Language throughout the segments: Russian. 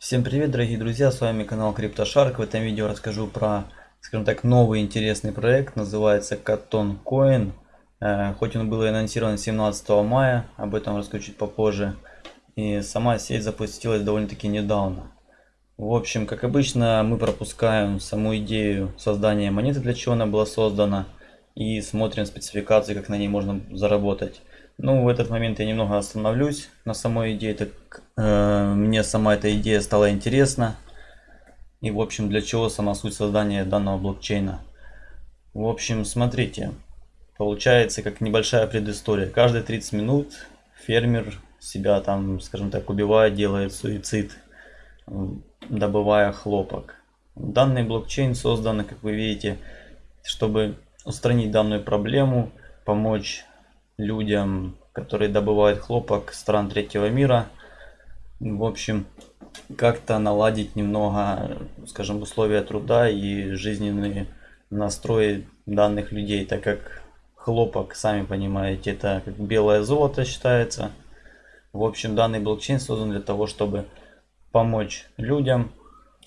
Всем привет, дорогие друзья, с вами канал CryptoShark. В этом видео расскажу про, скажем так, новый интересный проект, называется Katon Coin. Э, хоть он был анонсирован 17 мая, об этом расскажу чуть попозже. И сама сеть запустилась довольно-таки недавно. В общем, как обычно, мы пропускаем саму идею создания монеты, для чего она была создана, и смотрим спецификации, как на ней можно заработать. Ну, в этот момент я немного остановлюсь на самой идее, так э, мне сама эта идея стала интересна. И, в общем, для чего сама суть создания данного блокчейна. В общем, смотрите, получается как небольшая предыстория. Каждые 30 минут фермер себя там, скажем так, убивает, делает суицид, добывая хлопок. Данный блокчейн создан, как вы видите, чтобы устранить данную проблему, помочь людям, которые добывают хлопок стран третьего мира. В общем, как-то наладить немного, скажем, условия труда и жизненные настрои данных людей, так как хлопок, сами понимаете, это как белое золото считается. В общем, данный блокчейн создан для того, чтобы помочь людям,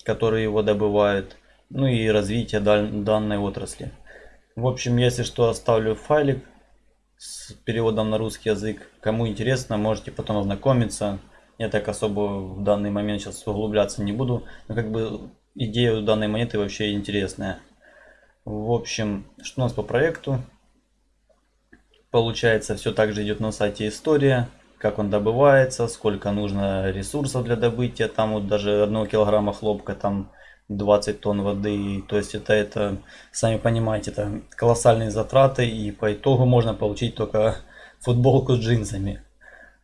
которые его добывают, ну и развитие данной отрасли. В общем, если что, оставлю файлик с переводом на русский язык. Кому интересно, можете потом ознакомиться. Я так особо в данный момент сейчас углубляться не буду. Но как бы идея данной монеты вообще интересная. В общем, что у нас по проекту? Получается, все так же идет на сайте история. Как он добывается, сколько нужно ресурсов для добытия. Там вот даже одного килограмма хлопка там 20 тонн воды. То есть это, это, сами понимаете, это колоссальные затраты. И по итогу можно получить только футболку с джинсами.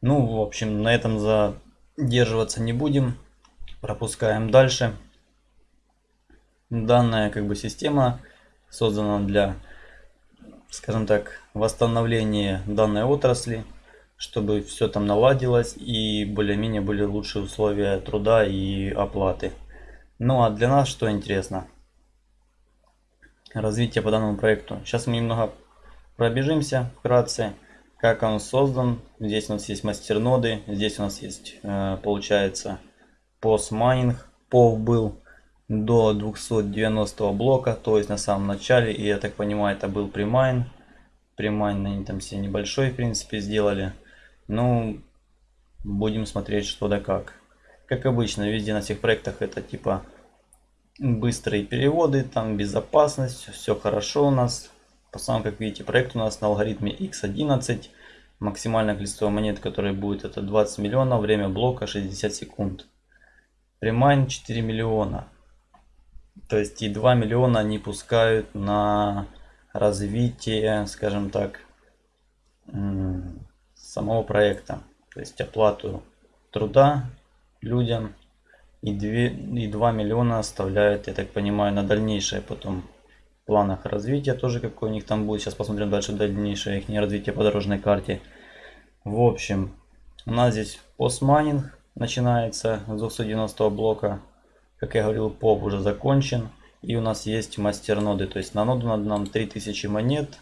Ну, в общем, на этом задерживаться не будем. Пропускаем дальше. Данная как бы система создана для, скажем так, восстановления данной отрасли чтобы все там наладилось и более-менее были лучшие условия труда и оплаты. Ну а для нас что интересно? Развитие по данному проекту. Сейчас мы немного пробежимся вкратце, как он создан. Здесь у нас есть мастерноды, здесь у нас есть, э, получается, PoS-майнинг. PoW был до 290 блока, то есть на самом начале, и я так понимаю, это был premine. Premine они там все небольшой, в принципе, сделали. Ну, будем смотреть, что да как. Как обычно, везде на всех проектах это типа быстрые переводы, там безопасность, все хорошо у нас. По самому, как видите, проект у нас на алгоритме X11. Максимальное количество монет, которое будет, это 20 миллионов. Время блока 60 секунд. Примайн 4 миллиона. То есть и 2 миллиона они пускают на развитие, скажем так, самого проекта. То есть оплату труда людям и 2, и 2 миллиона оставляют, я так понимаю, на дальнейшее потом в планах развития тоже какой у них там будет. Сейчас посмотрим дальше дальнейшее их развитие по дорожной карте. В общем, у нас здесь постмайнинг начинается с 290 блока. Как я говорил, поп уже закончен. И у нас есть мастер ноды. То есть на ноду надо нам 3000 монет.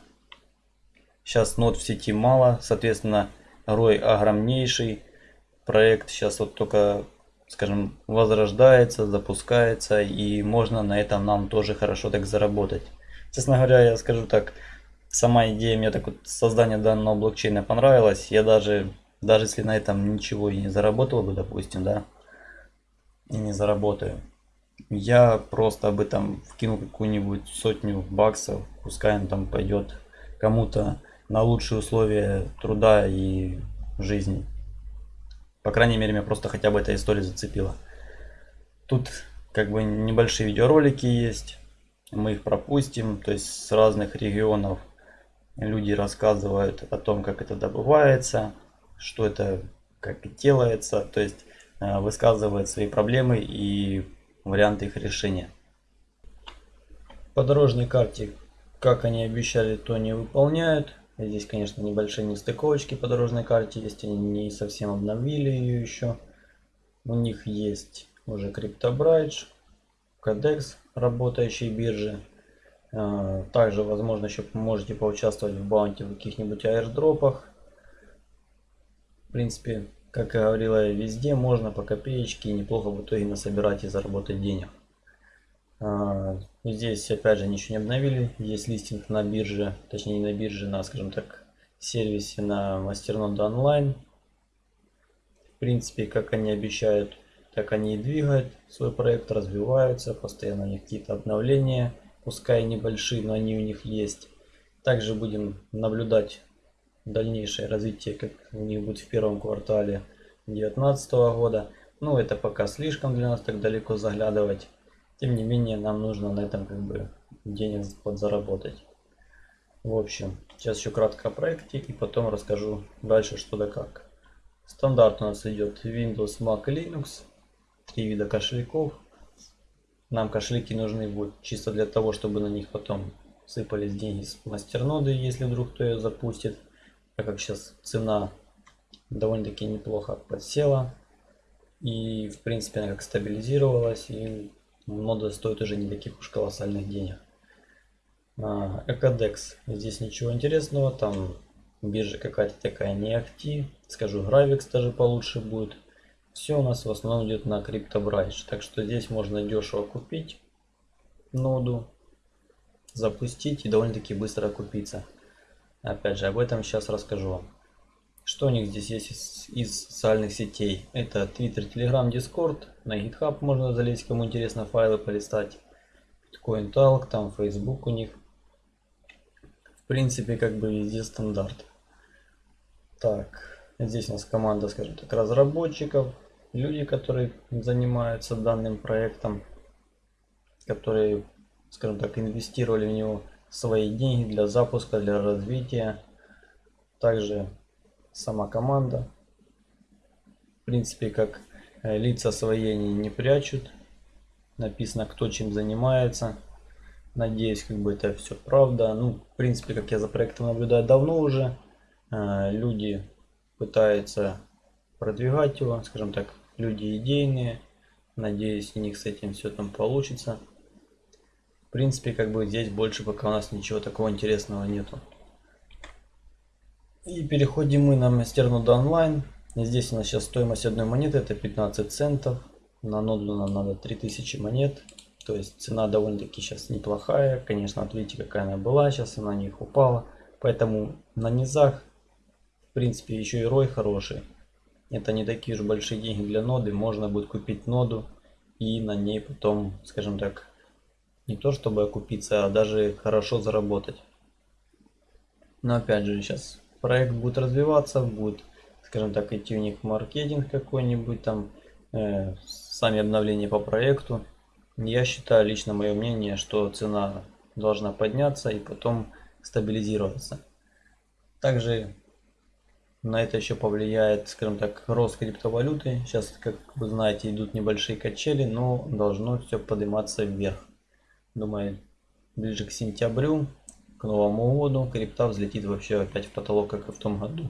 Сейчас нод в сети мало. Соответственно, рой огромнейший проект сейчас вот только, скажем, возрождается, запускается, и можно на этом нам тоже хорошо так заработать. Честно говоря, я скажу так, сама идея мне так вот создание данного блокчейна понравилась. Я даже, даже если на этом ничего и не заработал бы, допустим, да, и не заработаю, я просто об этом вкину какую-нибудь сотню баксов, пускай он там пойдет кому-то на лучшие условия труда и жизни. По крайней мере, меня просто хотя бы эта история зацепила. Тут как бы небольшие видеоролики есть. Мы их пропустим. То есть с разных регионов люди рассказывают о том, как это добывается, что это как делается. То есть э, высказывают свои проблемы и варианты их решения. По дорожной карте, как они обещали, то не выполняют. Здесь, конечно, небольшие нестыковочки по дорожной карте есть, они не совсем обновили ее еще. У них есть уже CryptoBridge, Codex, работающие биржи. А, также, возможно, еще можете поучаствовать в баунти в каких-нибудь аирдропах. В принципе, как я говорила, везде можно по копеечке неплохо в итоге насобирать и заработать денег. А, здесь опять же ничего не обновили. Есть листинг на бирже, точнее не на бирже, на, скажем так, сервисе на Мастернода онлайн. В принципе, как они обещают, так они и двигают свой проект, развиваются, постоянно у них какие-то обновления, пускай небольшие, но они у них есть. Также будем наблюдать дальнейшее развитие, как у них будет в первом квартале 2019 года. Ну, это пока слишком для нас так далеко заглядывать. Тем не менее, нам нужно на этом как бы денег подзаработать. В общем, сейчас еще кратко о проекте и потом расскажу дальше что да как. Стандарт у нас идет Windows, Mac Linux. Три вида кошельков. Нам кошельки нужны будут чисто для того, чтобы на них потом сыпались деньги с мастерноды, если вдруг кто ее запустит. Так как сейчас цена довольно-таки неплохо подсела. И в принципе она как стабилизировалась. И нода стоит уже не таких уж колоссальных денег. Экодекс. Здесь ничего интересного. Там биржа какая-то такая не ахти. Скажу, Gravix даже получше будет. Все у нас в основном идет на CryptoBridge. Так что здесь можно дешево купить ноду, запустить и довольно-таки быстро окупиться. Опять же, об этом сейчас расскажу вам. Что у них здесь есть из, из социальных сетей? Это Twitter, Telegram, Discord. На GitHub можно залезть, кому интересно файлы полистать. Bitcoin Talk, там Facebook у них. В принципе, как бы везде стандарт. Так, здесь у нас команда, скажем так, разработчиков. Люди, которые занимаются данным проектом. Которые, скажем так, инвестировали в него свои деньги для запуска, для развития. Также сама команда. В принципе, как э, лица свои они не прячут. Написано, кто чем занимается. Надеюсь, как бы это все правда. Ну, в принципе, как я за проектом наблюдаю давно уже. Э, люди пытаются продвигать его, скажем так, люди идейные. Надеюсь, у них с этим все там получится. В принципе, как бы здесь больше пока у нас ничего такого интересного нету. И переходим мы на мастерноду онлайн. Здесь у нас сейчас стоимость одной монеты это 15 центов. На ноду нам надо 3000 монет. То есть цена довольно-таки сейчас неплохая. Конечно, вот видите, какая она была. Сейчас она на них упала. Поэтому на низах, в принципе, еще и рой хороший. Это не такие уж большие деньги для ноды. Можно будет купить ноду и на ней потом, скажем так, не то чтобы окупиться, а даже хорошо заработать. Но опять же, сейчас проект будет развиваться, будет, скажем так, идти у них маркетинг какой-нибудь там, э, сами обновления по проекту. Я считаю, лично мое мнение, что цена должна подняться и потом стабилизироваться. Также на это еще повлияет, скажем так, рост криптовалюты. Сейчас, как вы знаете, идут небольшие качели, но должно все подниматься вверх. Думаю, ближе к сентябрю к Новому году крипта взлетит вообще опять в потолок, как и в том году.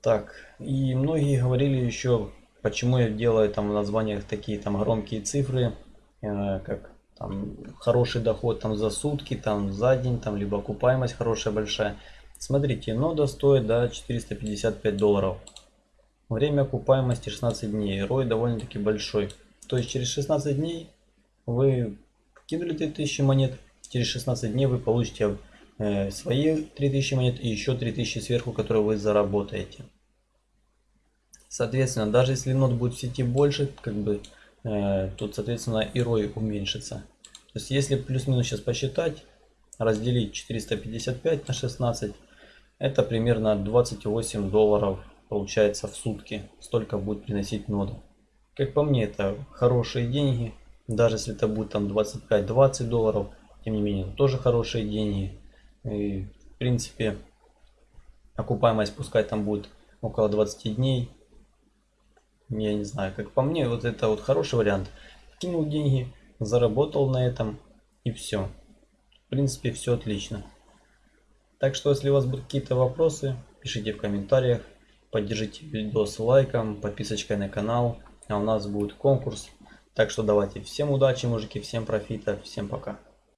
Так, и многие говорили еще, почему я делаю там в названиях такие там громкие цифры, э, как там хороший доход там за сутки, там за день, там либо окупаемость хорошая большая. Смотрите, нода стоит да, 455 долларов. Время окупаемости 16 дней. Рой довольно-таки большой. То есть через 16 дней вы кинули 3000 монет, через 16 дней вы получите э, свои 3000 монет и еще 3000 сверху, которые вы заработаете. Соответственно, даже если нот будет в сети больше, как бы э, тут, соответственно, и рой уменьшится. То есть, если плюс-минус сейчас посчитать, разделить 455 на 16, это примерно 28 долларов получается в сутки. Столько будет приносить нода. Как по мне, это хорошие деньги. Даже если это будет там 25-20 долларов, тем не менее, тоже хорошие деньги. И, в принципе, окупаемость пускай там будет около 20 дней. Я не знаю, как по мне, вот это вот хороший вариант. Кинул деньги, заработал на этом и все. В принципе, все отлично. Так что, если у вас будут какие-то вопросы, пишите в комментариях. Поддержите видос лайком, подписочкой на канал. А у нас будет конкурс. Так что давайте всем удачи, мужики, всем профита, всем пока.